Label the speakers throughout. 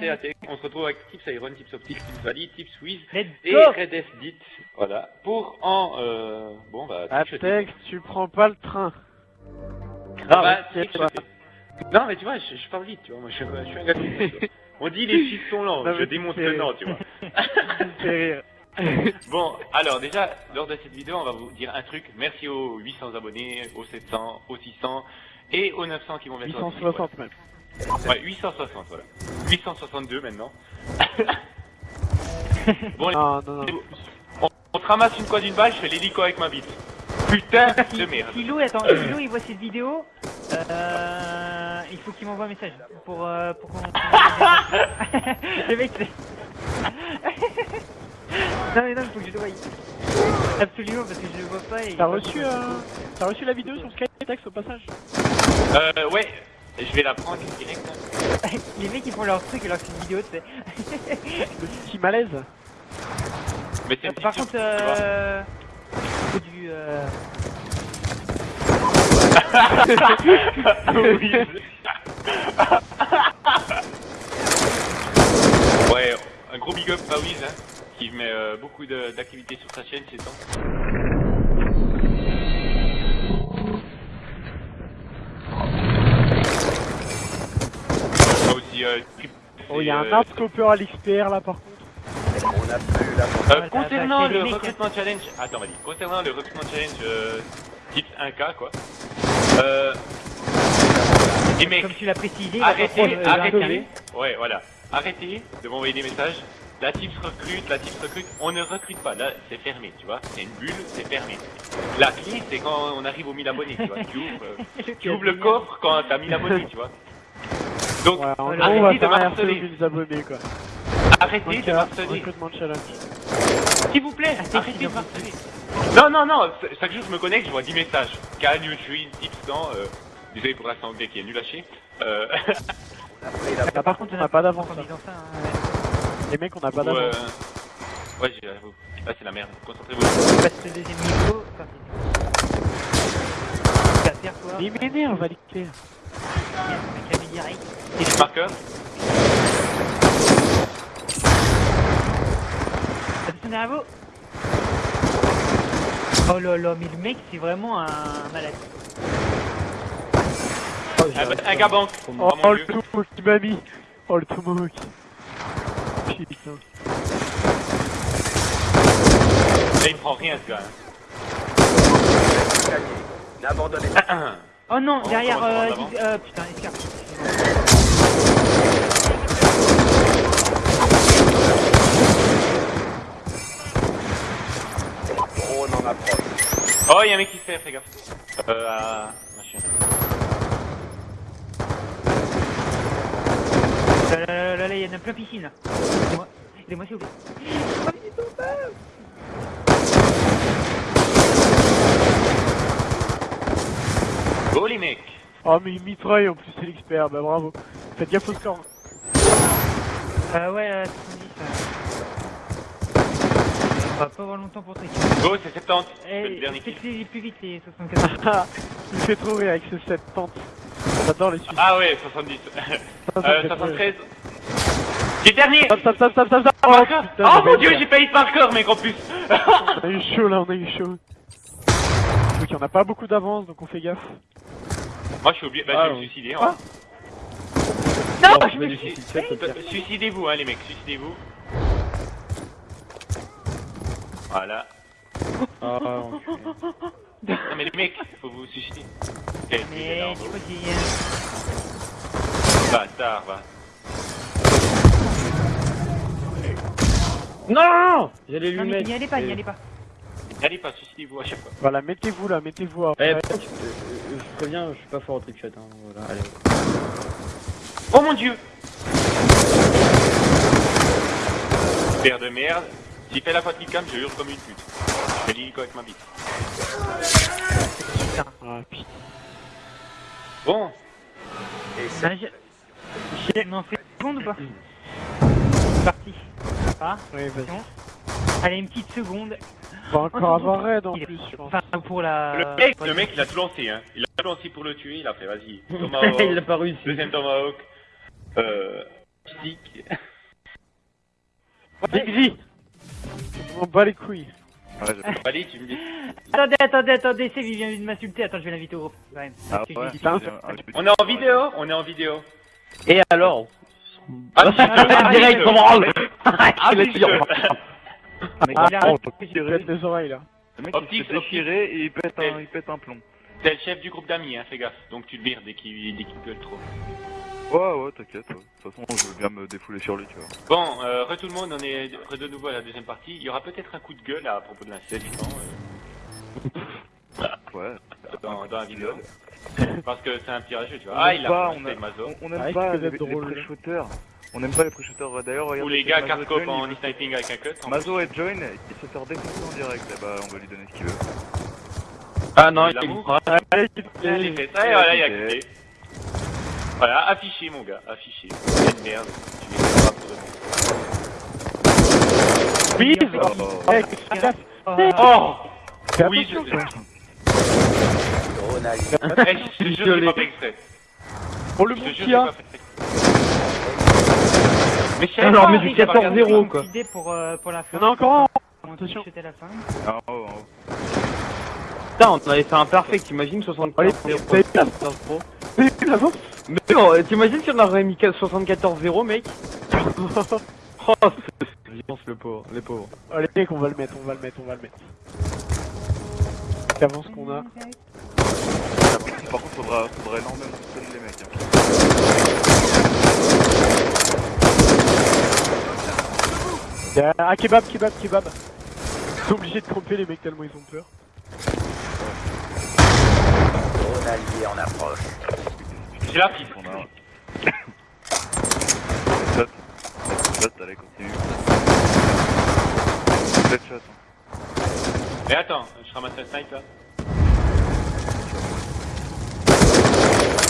Speaker 1: le. On se retrouve avec Tips Iron, Tips Optic, Tips Valley, Tips Wiz et
Speaker 2: go
Speaker 1: Red Dit. Voilà. Pour en, euh, bon bah.
Speaker 3: Atex, tu prends pas le train.
Speaker 1: Ah bah. Non mais tu vois, je, je parle vite, tu vois. Moi, je, je suis un gars de On dit les chiffres sont lents,
Speaker 3: Non,
Speaker 1: je
Speaker 3: c'est-
Speaker 1: que non, tu vois.
Speaker 3: Rire.
Speaker 1: Bon, alors déjà, lors de cette vidéo, on va vous dire un truc. Merci aux 800 abonnés, aux 700, aux 600 et aux 900 qui vont arriver,
Speaker 3: 860 même.
Speaker 1: Ouais, 860, voilà. 862 maintenant. bon,
Speaker 3: Non, non, non.
Speaker 1: on, on te ramasse une quoi d'une balle, je fais l'hélico avec ma bite. Putain de merde.
Speaker 2: Philo, attends, Philo, il voit cette vidéo. Euh, il faut qu'il m'envoie un message pour euh, pour qu'on. le mec, c'est. non mais non, il faut que je le voie. Absolument parce que je le vois pas et.
Speaker 3: T'as reçu, euh, t'as reçu la vidéo sur Skytex au passage?
Speaker 1: Euh, ouais, je vais la prendre direct.
Speaker 2: Les mecs ils font leur truc et leur petite vidéo, tu sais.
Speaker 3: Le petit malaise
Speaker 1: Mais c'est une
Speaker 2: Par contre, euh. Faut du. Euh...
Speaker 1: Ouais, un gros big up à Wiz, hein, qui met euh, beaucoup d'activités sur sa chaîne ces temps. Ah, euh, trip-
Speaker 3: Oh, il y a un
Speaker 1: euh,
Speaker 3: hardcopper à l'XPR là par contre.
Speaker 1: Euh,
Speaker 2: Ouais,
Speaker 1: concernant
Speaker 2: t'as- t'as
Speaker 1: le
Speaker 2: les mecs,
Speaker 1: recrutement challenge, attends, vas-y. Concernant le recrutement challenge euh, tips 1K, quoi. Euh, les mecs,
Speaker 2: Comme tu l'as précisé,
Speaker 1: arrêtez,
Speaker 2: euh,
Speaker 1: arrêtez. Ouais, voilà. Arrêtez de m'envoyer des messages. La tips recrute, la tips recrute. On ne recrute pas. Là, c'est fermé, tu vois. C'est une bulle, c'est fermé. La clé, c'est quand on arrive aux 1000 abonnés, tu vois. Tu ouvres, euh, tu ouvres le coffre quand t'as 1000 abonnés, tu vois. Donc,
Speaker 3: Ouais, en gros, on va
Speaker 1: arrêtez de
Speaker 3: faire un RC
Speaker 1: marceler.
Speaker 3: 1000 abonnés quoi.
Speaker 1: Arrêtez de marceler. S'il vous plaît,
Speaker 2: c'est
Speaker 1: arrêtez de marceler. Non, non, non, chaque jour je me connecte, je vois 10 messages. Can you train tips dans, euh, désolé pour l'accent anglais qui est nul à chier. Euh,
Speaker 3: Ah, par contre, on n'a pas d'avance.
Speaker 2: En
Speaker 3: là.
Speaker 2: disant ça, hein,
Speaker 3: Les mecs, on n'a pas
Speaker 1: ou, euh,
Speaker 3: d'avance.
Speaker 1: ouais, j'avoue. Là, c'est la merde. Concentrez-vous.
Speaker 2: Passe le deuxième niveau. Enfin, c'est.
Speaker 3: Il m'énerve, va l'éclair.
Speaker 2: Un clavier direct.
Speaker 1: Tips marqueur.
Speaker 2: Attention derrière vous Oh là là, mais le mec c'est vraiment un malade.
Speaker 1: Ah, bah, un gars banque.
Speaker 3: Oh,
Speaker 1: Oh,
Speaker 3: oh,
Speaker 1: mon
Speaker 3: le tomo qui m'a mis Oh le tomo qui... Putain.
Speaker 1: Là, il prend rien, ce gars.
Speaker 4: N'abandonnez
Speaker 1: hein.
Speaker 2: Oh non,
Speaker 1: Oh,
Speaker 2: derrière, euh, euh, putain, escarpe.
Speaker 1: Oh, il y a un mec qui se fait, fais gaffe. Euh, à... machin.
Speaker 2: Là, là, là, là, là, il y en a plein piscine là. Aidez-moi, aidez-moi s'il vous plaît. Oh, mais c'est pas mal.
Speaker 1: Go, les mecs.
Speaker 3: Oh mais il mitraille en plus c'est l'expert, bah bravo. Faites gaffe au score.
Speaker 2: Euh, ouais, euh, 70. On va pas avoir longtemps pour tricher.
Speaker 1: Go, c'est 70. C'est le
Speaker 2: Eh,
Speaker 1: dernier kill.
Speaker 2: plus vite les 74.
Speaker 3: il me fait trop rire avec ce set tente. J'adore les Suisses.
Speaker 1: Ah ouais, 70.
Speaker 3: Ça, ça me
Speaker 1: euh,
Speaker 3: fait trop rire.
Speaker 1: 73. J'ai dernier
Speaker 3: Stop, stop, stop, stop, stop. Oh,
Speaker 1: Oh
Speaker 3: j'avais
Speaker 1: mon dieu, j'ai pas hit marqueur, mec, en plus
Speaker 3: On a eu chaud là, on a eu chaud. Ok, on n'a pas beaucoup d'avance donc on fait gaffe.
Speaker 1: Moi, je suis obligé, bah,
Speaker 3: Ah,
Speaker 1: je vais me suicider,
Speaker 3: Ah.
Speaker 1: hein.
Speaker 2: Non,
Speaker 1: Oh,
Speaker 2: je me
Speaker 1: suis- Suicidez-vous, hein, les mecs, suicidez-vous. Voilà.
Speaker 3: Ah,
Speaker 1: Non, mais les mecs, faut vous suicider. Quel
Speaker 2: Mais.
Speaker 1: Bâtard, va.
Speaker 5: Non J'allais lui
Speaker 2: Non
Speaker 5: mettre.
Speaker 2: n'y allez pas, n'y allez pas.
Speaker 1: Allez pas, suicidez-vous à chaque fois.
Speaker 3: Voilà, mettez-vous là, mettez-vous. à-
Speaker 5: Eh, je préviens, je suis pas fort au trickshot. Hein. Voilà, allez.
Speaker 1: Oh mon dieu Père de merde. S'il fait la fatigue cam, je hurle comme une pute. Je fais l'hélico avec ma bite.
Speaker 3: Ah, putain.
Speaker 1: Bon,
Speaker 4: Et ça,
Speaker 2: Ben, je... On en fait une seconde ou pas C'est parti. Ah,
Speaker 3: Ouais, vas-y.
Speaker 2: allez, une petite seconde.
Speaker 3: On va encore avoir raid en
Speaker 2: Il
Speaker 3: plus, je pense.
Speaker 2: Enfin, pour la...
Speaker 1: le mec, le mec, il a tout lancé, hein. Il a tout lancé pour le tuer, il a fait, vas-y.
Speaker 5: il
Speaker 1: Tomahawk,
Speaker 5: a pas réussi.
Speaker 1: deuxième Tomahawk. Euh,
Speaker 5: stick.
Speaker 3: Dixie On m'en bat les couilles.
Speaker 6: Ouais,
Speaker 1: tu me dis.
Speaker 2: Attendez, attendez, attendez, c'est vient de m'insulter. Attends, je vais l'inviter au groupe. quand même.
Speaker 6: Ah ouais, petit-
Speaker 1: On est en vidéo On est en vidéo.
Speaker 5: Et alors?
Speaker 1: Ah, tu te-
Speaker 5: Direct, on branle
Speaker 1: Ah,
Speaker 5: Il est
Speaker 3: Ah,
Speaker 2: il
Speaker 3: oh, les oreilles là.
Speaker 6: Le mec,
Speaker 1: Optique,
Speaker 6: il se et il pète un, il pète un plomb.
Speaker 1: T'es le chef du groupe d'amis, hein, fais gaffe. Donc tu le vires dès qu'il dès qu'il gueule trop.
Speaker 6: Ouais, ouais, t'inquiète. ouais. De toute façon, je veux bien me défouler sur lui, tu vois.
Speaker 1: Bon, euh, re tout le monde, on est re de nouveau à la deuxième partie. Il y aura peut-être un coup de gueule à propos de l'incident
Speaker 6: Ouais.
Speaker 1: euh, dans, dans la vidéo. Parce que c'est un petit rageux, tu vois.
Speaker 6: On
Speaker 1: Ah, il a
Speaker 6: pas,
Speaker 1: fait
Speaker 6: on, a-
Speaker 1: Mazo.
Speaker 6: on, on aime
Speaker 3: Ah,
Speaker 6: pas
Speaker 3: il
Speaker 6: les, les pré-shooters. On aime pas les pré-shooters. D'ailleurs, regarde.
Speaker 1: Ou les gars
Speaker 6: Mazo
Speaker 1: cardcope
Speaker 6: Join,
Speaker 1: en
Speaker 6: il-
Speaker 1: sniping avec un cut. en
Speaker 6: Mazo et Join, il se fait défoncer en direct. Eh bah, on va lui donner ce qu'il veut.
Speaker 5: Ah non, il.
Speaker 3: Allez,
Speaker 1: plus. Allez, fais ça et voilà, il a quitté. Voilà, affiché mon gars, affiché. C'est une merde. Tu les pas pour de bon.
Speaker 3: Bise
Speaker 6: Oh,
Speaker 3: Hey,
Speaker 1: Oh Oui, je. Eh, Je te jure, j'ai pas fait exprès.
Speaker 3: Pour le bon a.
Speaker 1: Mais
Speaker 5: Alors,
Speaker 1: pas,
Speaker 5: mais du
Speaker 1: j'ai pas regardé.
Speaker 5: 14-0, quoi.
Speaker 2: Idée pour, euh, pour la
Speaker 3: il
Speaker 2: fin.
Speaker 3: y en a encore un
Speaker 2: On
Speaker 3: Attention.
Speaker 2: la fin.
Speaker 6: en haut.
Speaker 5: Putain, on avait fait un perfect, t'imagines 75
Speaker 3: Allez,
Speaker 5: 0
Speaker 3: t'as eu la-
Speaker 5: 15 pro. Mais non, euh, t'imagines si on aurait mis 74-0 mec Oh, c'est violence le pauvre, les pauvres.
Speaker 3: Allez, mec, on va le mettre, on va le mettre, on va le mettre. Qu'avance qu'on a.
Speaker 6: Par contre, faudra, faudra énormément stun les mecs. Hein.
Speaker 3: Il y a un kebab, kebab, kebab. Ils sont obligés de camper les mecs tellement ils ont peur.
Speaker 4: Allié en approche.
Speaker 1: J'ai la piste.
Speaker 6: On a. Shot. Shot, allez, continue. Faites shot. Hein.
Speaker 1: Mais attends, je ramasse un snipe là.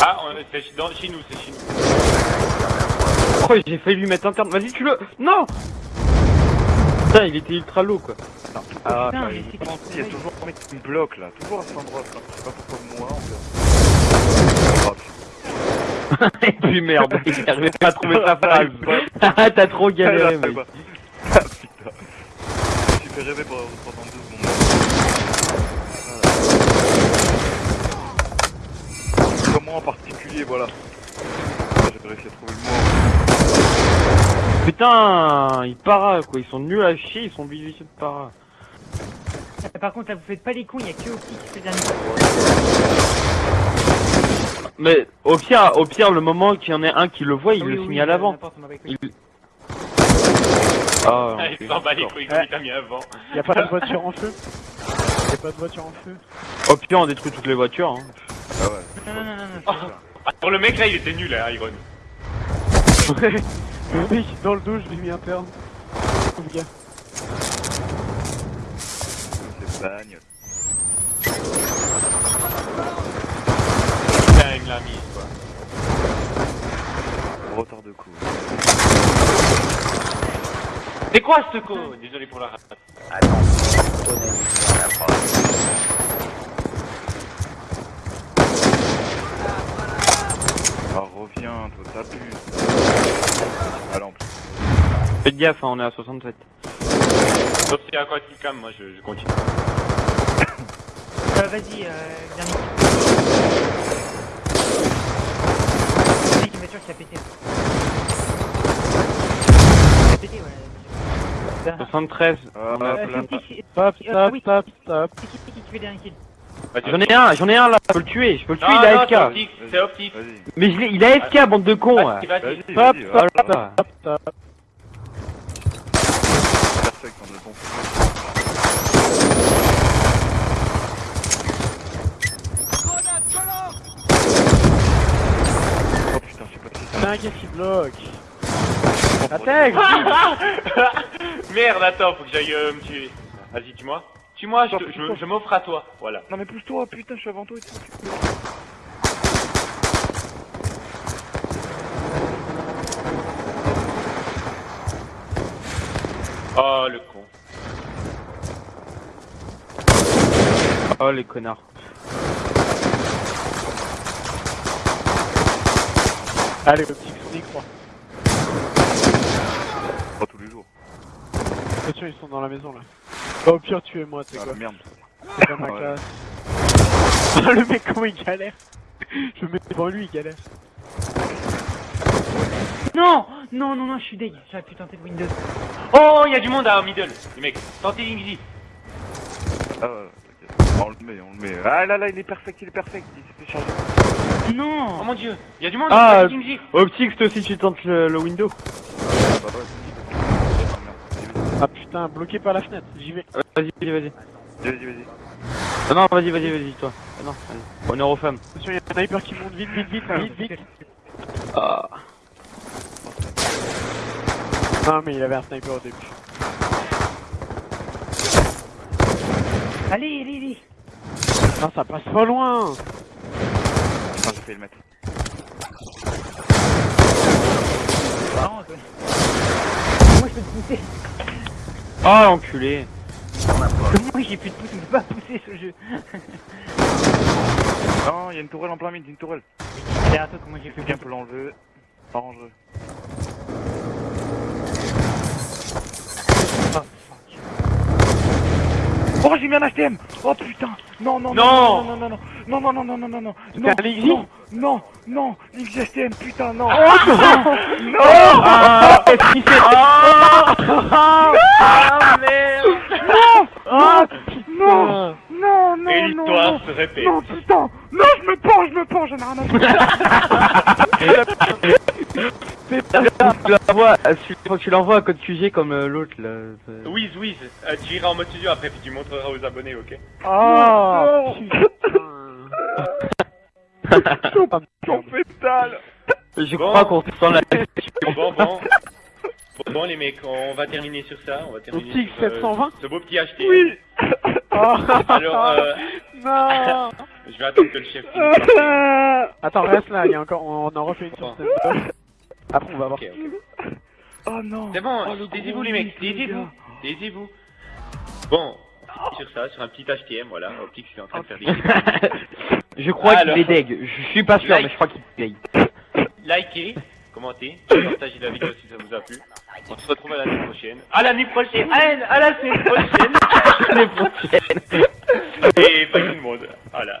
Speaker 1: Ah, on- c'est dans- chez nous, c'est chez nous.
Speaker 5: Oh, j'ai failli lui mettre un terme. Vas-y, tu le. Non Putain, il était ultra low quoi.
Speaker 6: Ah,
Speaker 2: Putain,
Speaker 6: il y a toujours un mec qui me bloque là, toujours à cet endroit. là. Je sais pas pourquoi moi en fait.
Speaker 5: Et puis merde, il arrivait pas à trouver sa phrase. Ah, T'as trop galéré, mec.
Speaker 6: Ah putain. Je suis fait rêver pendant pendant deux secondes. Comment en particulier, voilà. Ah, J'ai réussi à trouver le mot.
Speaker 5: Putain, ils para quoi, ils sont nuls à chier, ils sont obligés de para.
Speaker 2: Euh, Par contre, là, vous faites pas les cons, il y a que Opti qui fait dernier.
Speaker 5: Mais au pire, au pire, le moment qu'il y en ait un qui le voit, il
Speaker 2: oui,
Speaker 5: le
Speaker 2: oui, bat les couilles.
Speaker 5: Il... Ah,
Speaker 1: Ah, il s'en bat les couilles il t'a mis avant.
Speaker 3: Y'a pas de voiture en feu? Y'a pas de voiture en feu?
Speaker 5: Au pire, on détruit toutes les voitures. Hein.
Speaker 6: Ah ouais.
Speaker 2: Non, non, non, non, non.
Speaker 1: Oh. Ah, pour le mec là, il était nul, hein, Iron.
Speaker 3: Le mec dans le dos, je mis interne. Pauvre gars.
Speaker 6: C'est bagne.
Speaker 1: Il mis, quoi.
Speaker 6: Retard de coup.
Speaker 1: C'est quoi ce co Désolé pour la rate.
Speaker 4: Approche.
Speaker 6: Ah reviens, toi t'as pu. Ah en plus.
Speaker 5: Faites gaffe, hein, on est à 67.
Speaker 1: Sauf si y a quoi qui calme, moi je, je continue.
Speaker 2: Euh, Vas-y, euh, dernier. Mec, une voiture qui a pété. Qui a pété, ouais.
Speaker 5: 73.
Speaker 6: Ah,
Speaker 5: on a
Speaker 2: Euh,
Speaker 5: plein.
Speaker 2: c'est qui-
Speaker 3: Stop, stop, stop, stop.
Speaker 2: c'est qui c'est qui qui fait dernier kill
Speaker 1: Vas-y,
Speaker 5: J'en ai un, j'en ai un là, je peux le tuer, je peux le tuer,
Speaker 1: Non,
Speaker 5: il a FK.
Speaker 1: c'est optique.
Speaker 5: Mais je l'ai- il a FK, bande de cons.
Speaker 1: Vas-y,
Speaker 3: Stop, stop, stop, stop.
Speaker 6: Perfect, on est bon. Oh putain, je sais pas c'est
Speaker 3: gars qui bloque. Intègre
Speaker 1: Merde, attends, faut que j'aille euh, me tuer. Vas-y, tue-moi. Tue-moi, je, te- je, je m'offre à toi. Voilà.
Speaker 6: Non mais pousse-toi, putain, je suis avant toi et tout.
Speaker 1: Oh, le con.
Speaker 5: Oh les connards.
Speaker 3: Allez, le petit on croit. Pas tous les jours. Attention, ils sont dans la maison là. Bah, au pire, tu es moi, c'est
Speaker 6: ah,
Speaker 3: quoi
Speaker 6: merde.
Speaker 3: C'est pas ma classe. Oh, le mec, comment il galère Je me mets devant lui, il galère.
Speaker 2: Non Non, non, non, je suis deg. J'aurais pu tenter le Windows.
Speaker 1: Oh, il y a du monde à middle, les mecs. Tentez l'Ingrid.
Speaker 6: Ah, ouais, on le met, on le met. Ah là là, il est perfect, il est perfect. Il s'est fait charger.
Speaker 1: Oh mon dieu, il y a du monde
Speaker 5: Ah,
Speaker 1: Ingzi.
Speaker 5: Optix, toi aussi tu tentes le, le window.
Speaker 6: Ah,
Speaker 3: putain, bloqué par la fenêtre, j'y vais.
Speaker 5: Vas-y, vas-y, vas-y.
Speaker 6: Vas-y, vas-y, vas-y.
Speaker 5: Ah non, vas-y, vas-y, vas-y, toi. Ah non, allez. Honneur aux femmes.
Speaker 3: Attention, il y a un sniper qui monte vite, vite, vite, vite, vite.
Speaker 5: Ah.
Speaker 3: Non, mais il avait un sniper au début.
Speaker 2: Allez, allez, allez
Speaker 3: Non, ça passe pas loin
Speaker 6: vais le mettre.
Speaker 2: Ah, Marrant, je peux te pousser.
Speaker 5: Oh, enculé.
Speaker 2: Comment j'ai plus de pouce, on peut pas pousser ce jeu.
Speaker 6: non, il y a une tourelle en plein mid, une tourelle.
Speaker 2: Derrière toi, comment j'ai fait
Speaker 6: Bien pour l'enlever. Pas dangereux. Mis un HTM Oh putain Non, non, non, non, non, non, non, non, non, non, non, non, non, non,
Speaker 3: un Lexi
Speaker 6: non, non, non, XSTM, putain, non
Speaker 5: Ah, qu'est-ce qu'il fait Ah, merde
Speaker 3: Ah,
Speaker 6: Non Non, non,
Speaker 1: Et
Speaker 6: non,
Speaker 1: l'histoire
Speaker 6: non,
Speaker 1: se répète.
Speaker 6: non, putain Non, je me pends, je me pends, j'en ai rien à foutre
Speaker 5: Tu l'envoies, tu- l'envoies à code QG comme euh, l'autre là.
Speaker 1: Wiz, Wiz, euh, tu iras en mode studio après puis tu montreras aux abonnés, ok?
Speaker 3: Oh, putain.
Speaker 6: Ton pétale
Speaker 5: Je
Speaker 1: Bon.
Speaker 5: crois qu'on sent la
Speaker 1: Bon, bon. Bon, bon, les mecs, on va terminer sur ça. On va terminer sur, euh,
Speaker 3: 720?
Speaker 1: ce beau petit HT.
Speaker 6: Oui
Speaker 3: Oh.
Speaker 1: Alors, euh,
Speaker 3: Non
Speaker 1: je vais attendre que le chef finisse.
Speaker 3: Attends, reste là, il y a encore, on en refait une sur
Speaker 1: Bon.
Speaker 3: cette Après, on va voir.
Speaker 1: Ok.
Speaker 6: Oh non
Speaker 1: C'est bon,
Speaker 6: Oh,
Speaker 1: taisez-vous les mecs, taisez-vous, taisez-vous. Bon, on finit sur ça, sur un petit HTM, voilà. Optique, c'est en train de faire des...
Speaker 5: Je crois
Speaker 1: Alors.
Speaker 5: qu'il est deg. Je suis pas sûr,
Speaker 1: Like.
Speaker 5: mais je crois qu'il est deg.
Speaker 1: Likez, commentez, partagez la vidéo si ça vous a plu. On se retrouve à l'année prochaine. À l'année prochaine À, à la semaine prochaine
Speaker 5: Les prochaines.
Speaker 1: Et pas tout le monde, voilà.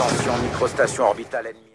Speaker 4: Attention, microstation orbitale ennemie.